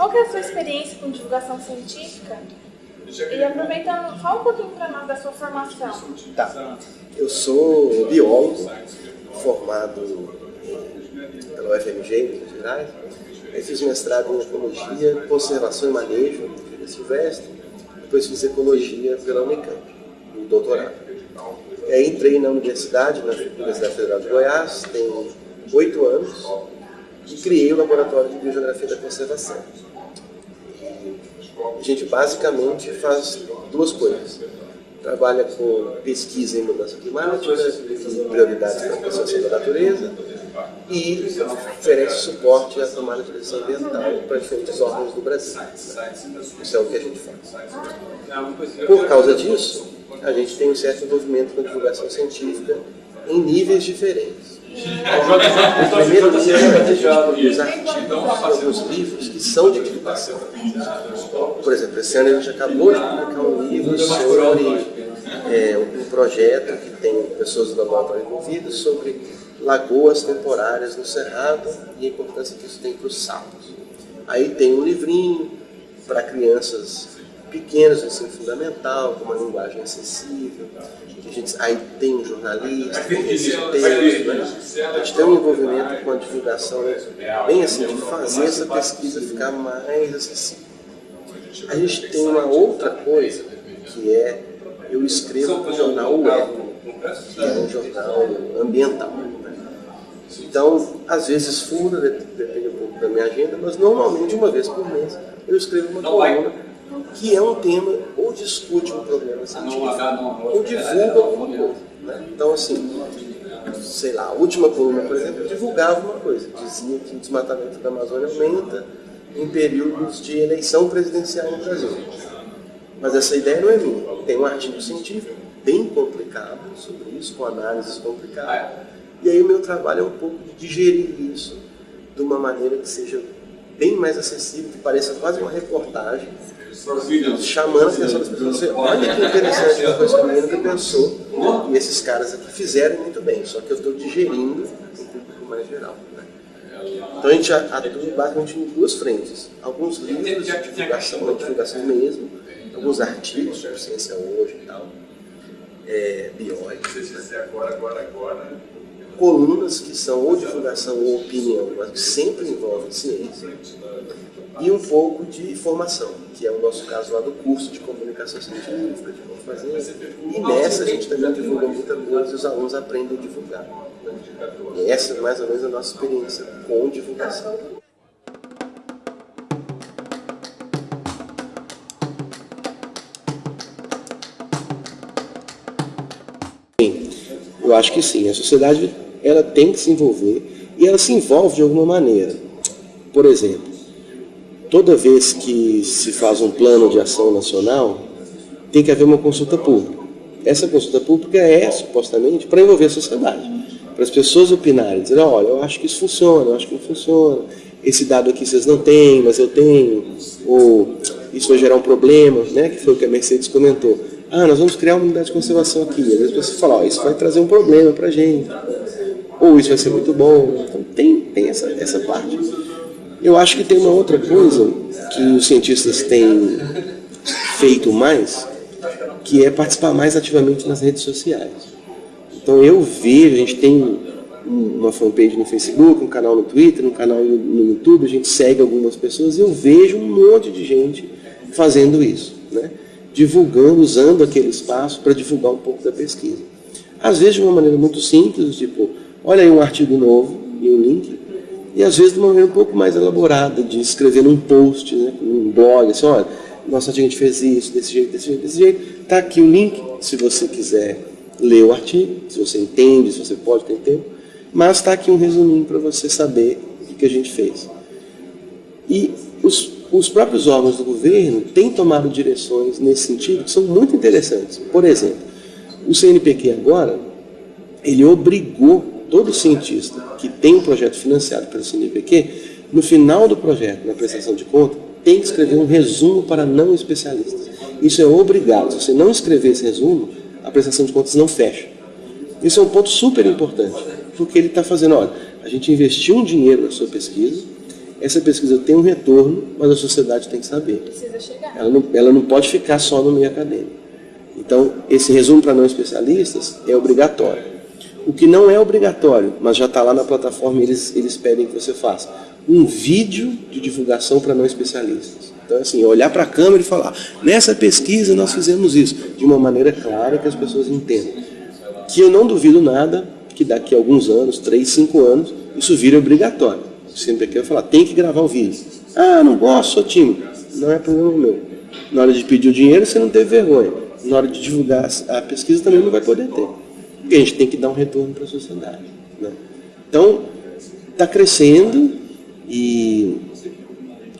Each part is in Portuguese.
qual que é a sua experiência com divulgação científica? E aproveitando, fala um pouquinho para nós da sua formação. Tá. Eu sou biólogo, formado pela UFMG, em Minas Gerais. Eu fiz mestrado em Ecologia, Conservação e Manejo, vida silvestre. Depois fiz Ecologia pela Unicamp, no doutorado. Aí entrei na universidade, na Universidade Federal de Goiás, tem oito anos, e criei o Laboratório de Biogeografia da Conservação. A gente basicamente faz duas coisas. Trabalha com pesquisa em mudança climática, prioridades para a conservação da natureza e oferece suporte à tomada de decisão ambiental para diferentes órgãos do Brasil. Isso é o que a gente faz. Por causa disso, a gente tem um certo envolvimento com divulgação científica em níveis diferentes. O primeiro é os artigos, alguns livros que são de divulgação. Por exemplo, esse ano a gente acabou de publicar um livro sobre é, um projeto que tem pessoas do laboratório envolvidas sobre lagoas temporárias no Cerrado e a importância que isso tem para os saltos. Aí tem um livrinho para crianças pequenas, ensino fundamental, com uma linguagem acessível. A gente, aí tem um jornalista, tem esse texto, né? A gente tem um envolvimento com a divulgação bem assim, de fazer essa pesquisa ficar mais acessível. A gente tem uma outra coisa, que é, eu escrevo para o jornal UECO, que é um jornal ambiental. Né? Então, às vezes fura, depende um pouco da minha agenda, mas normalmente uma vez por mês eu escrevo uma coluna que é um tema ou discute um problema científico ou divulga alguma coisa. Né? Então, assim, sei lá, a última coluna, por exemplo, divulgava uma coisa, dizia que o desmatamento da Amazônia aumenta em períodos de eleição presidencial no Brasil. Mas essa ideia não é minha. Tem um artigo científico bem complicado sobre isso, com análises complicadas. E aí o meu trabalho é um pouco de digerir isso de uma maneira que seja bem mais acessível, que pareça quase uma reportagem, chamando a atenção das pessoas. olha que interessante uma coisa que a menina pensou, e esses caras aqui fizeram muito bem, só que eu estou digerindo um público mais geral. Né? Então a gente atua basicamente em duas frentes. Alguns livros de divulgação, da divulgação mesmo, alguns artigos sobre ciência hoje e tal, é, bióicos, né? Colunas que são ou divulgação ou opinião, mas que sempre envolvem ciência, e um pouco de formação, que é o nosso caso lá do curso de comunicação científica, de como fazer. E nessa a gente também divulga muita coisa e os alunos aprendem a divulgar. E essa é mais ou menos a nossa experiência com divulgação. Eu acho que sim, a sociedade ela tem que se envolver e ela se envolve de alguma maneira. Por exemplo, toda vez que se faz um plano de ação nacional, tem que haver uma consulta pública. Essa consulta pública é supostamente para envolver a sociedade, para as pessoas opinarem, dizer, olha, eu acho que isso funciona, eu acho que não funciona, esse dado aqui vocês não têm, mas eu tenho, ou isso vai gerar um problema, né, que foi o que a Mercedes comentou ah, nós vamos criar uma unidade de conservação aqui. Às vezes você fala, isso vai trazer um problema para a gente. Ou isso vai ser muito bom. Então tem, tem essa, essa parte. Eu acho que tem uma outra coisa que os cientistas têm feito mais, que é participar mais ativamente nas redes sociais. Então eu vejo, a gente tem uma fanpage no Facebook, um canal no Twitter, um canal no YouTube, a gente segue algumas pessoas e eu vejo um monte de gente fazendo isso. Né? divulgando, usando aquele espaço para divulgar um pouco da pesquisa. Às vezes de uma maneira muito simples, tipo, olha aí um artigo novo e um link, e às vezes de uma maneira um pouco mais elaborada, de escrever num post, né, num blog, assim, olha, artigo a gente fez isso, desse jeito, desse jeito, desse jeito, está aqui o link, se você quiser ler o artigo, se você entende, se você pode ter tempo, mas está aqui um resuminho para você saber o que a gente fez. E os os próprios órgãos do governo têm tomado direções nesse sentido que são muito interessantes. Por exemplo, o CNPq agora, ele obrigou todo cientista que tem um projeto financiado pelo CNPq, no final do projeto, na prestação de conta, tem que escrever um resumo para não especialistas. Isso é obrigado. Se você não escrever esse resumo, a prestação de contas não fecha. Isso é um ponto super importante, porque ele está fazendo, olha, a gente investiu um dinheiro na sua pesquisa, essa pesquisa tem um retorno, mas a sociedade tem que saber. Precisa chegar. Ela não, ela não pode ficar só no meio acadêmico. Então, esse resumo para não especialistas é obrigatório. O que não é obrigatório, mas já está lá na plataforma, eles, eles pedem que você faça um vídeo de divulgação para não especialistas. Então, assim, olhar para a câmera e falar, nessa pesquisa nós fizemos isso, de uma maneira clara que as pessoas entendam. Que eu não duvido nada que daqui a alguns anos, três, cinco anos, isso vire obrigatório. Sempre aqui eu falar, tem que gravar o vídeo. Ah, não gosto, sou tímido. Não é problema meu. Na hora de pedir o dinheiro, você não teve vergonha. Na hora de divulgar a pesquisa, também não vai poder ter. Porque a gente tem que dar um retorno para a sociedade. Né? Então, está crescendo e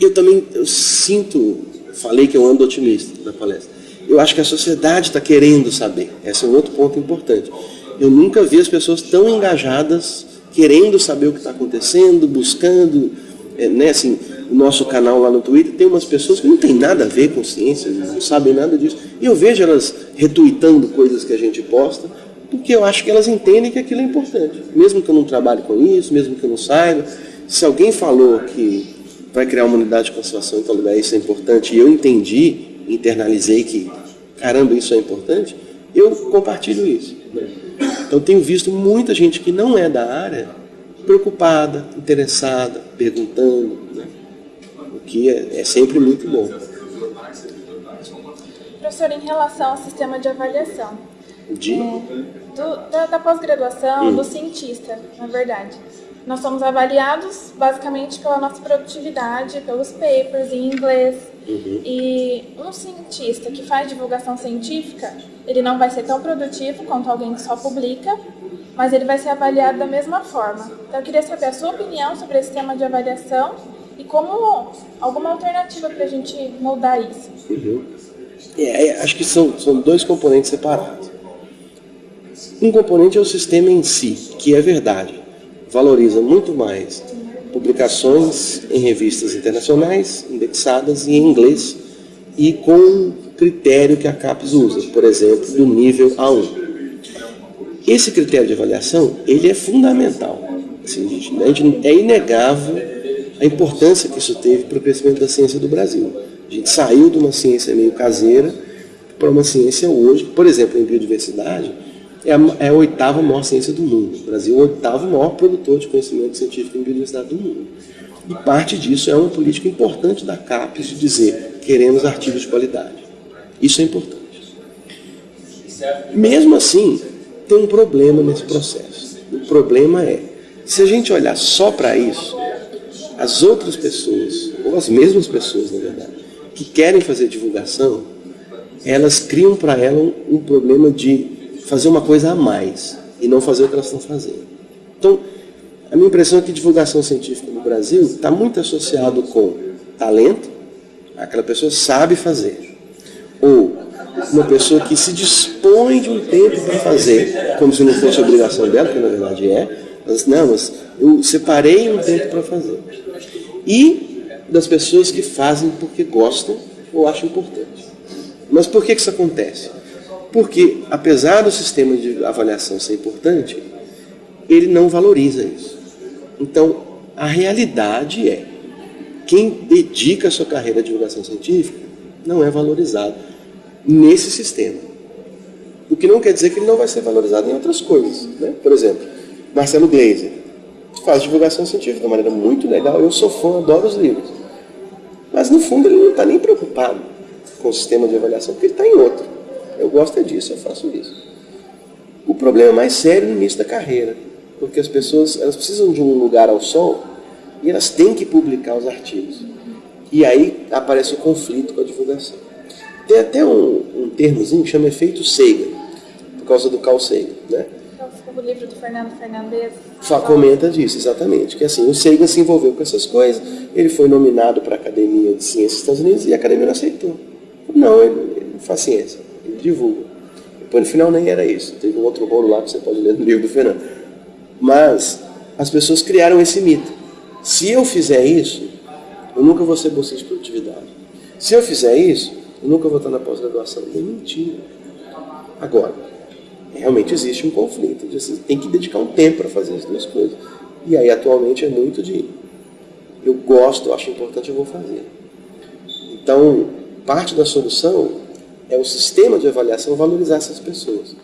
eu também eu sinto, falei que eu ando otimista na palestra. Eu acho que a sociedade está querendo saber. Esse é um outro ponto importante. Eu nunca vi as pessoas tão engajadas, querendo saber o que está acontecendo, buscando, é, né, assim, o nosso canal lá no Twitter tem umas pessoas que não tem nada a ver com ciência, não sabem nada disso. E eu vejo elas retuitando coisas que a gente posta, porque eu acho que elas entendem que aquilo é importante. Mesmo que eu não trabalhe com isso, mesmo que eu não saiba, se alguém falou que vai criar uma unidade de conservação em tal lugar, isso é importante, e eu entendi, internalizei que, caramba, isso é importante, eu compartilho isso. Então tenho visto muita gente que não é da área preocupada, interessada, perguntando, né? o que é, é sempre muito bom. Professor, em relação ao sistema de avaliação, de? Do, da, da pós-graduação, hum. do cientista, na verdade. Nós somos avaliados basicamente pela nossa produtividade, pelos papers em inglês. Uhum. E um cientista que faz divulgação científica, ele não vai ser tão produtivo quanto alguém que só publica, mas ele vai ser avaliado da mesma forma. Então eu queria saber a sua opinião sobre esse tema de avaliação e como alguma alternativa para a gente moldar isso. Uhum. É, é, acho que são, são dois componentes separados. Um componente é o sistema em si, que é verdade valoriza muito mais publicações em revistas internacionais, indexadas em inglês e com critério que a CAPES usa, por exemplo, do nível A1. Esse critério de avaliação, ele é fundamental. Assim, a gente, é inegável a importância que isso teve para o crescimento da ciência do Brasil. A gente saiu de uma ciência meio caseira para uma ciência hoje, por exemplo, em biodiversidade, é a, é a oitava maior ciência do mundo. O Brasil é o oitavo maior produtor de conhecimento científico em biodiversidade do mundo. E parte disso é uma política importante da CAPES de dizer queremos artigos de qualidade. Isso é importante. Mesmo assim, tem um problema nesse processo. O problema é, se a gente olhar só para isso, as outras pessoas, ou as mesmas pessoas, na verdade, que querem fazer divulgação, elas criam para elas um problema de fazer uma coisa a mais e não fazer o que elas estão fazendo. Então, a minha impressão é que divulgação científica no Brasil está muito associado com talento, aquela pessoa sabe fazer, ou uma pessoa que se dispõe de um tempo para fazer, como se não fosse obrigação dela, que na verdade é, mas não, mas eu separei um tempo para fazer. E das pessoas que fazem porque gostam ou acham importante. Mas por que isso acontece? Porque, apesar do sistema de avaliação ser importante, ele não valoriza isso. Então, a realidade é, quem dedica a sua carreira à divulgação científica não é valorizado nesse sistema. O que não quer dizer que ele não vai ser valorizado em outras coisas. Né? Por exemplo, Marcelo Gleiser faz divulgação científica de uma maneira muito legal, eu sou fã, adoro os livros. Mas no fundo ele não está nem preocupado com o sistema de avaliação, porque ele está em outro. Eu gosto é disso, eu faço isso. O problema é mais sério no início da carreira, porque as pessoas elas precisam de um lugar ao sol e elas têm que publicar os artigos. E aí aparece o conflito com a divulgação. Tem até um, um termozinho que chama efeito Sagan, por causa do Carl Sagan. Né? O livro do Fernando Fernandes. Só comenta disso, exatamente. Que assim, o Sagan se envolveu com essas coisas, ele foi nominado para a Academia de Ciências dos Estados Unidos e a Academia não aceitou. Não, ele, ele não faz ciência divulga. Depois, no final, nem era isso. Teve um outro rolo lá que você pode ler no livro do Fernando. Mas as pessoas criaram esse mito. Se eu fizer isso, eu nunca vou ser bolsista de produtividade. Se eu fizer isso, eu nunca vou estar na pós-graduação. É mentira. Agora, realmente existe um conflito. Tem que dedicar um tempo para fazer as duas coisas. E aí, atualmente, é muito de eu gosto, eu acho importante, eu vou fazer. Então, parte da solução é o sistema de avaliação valorizar essas pessoas.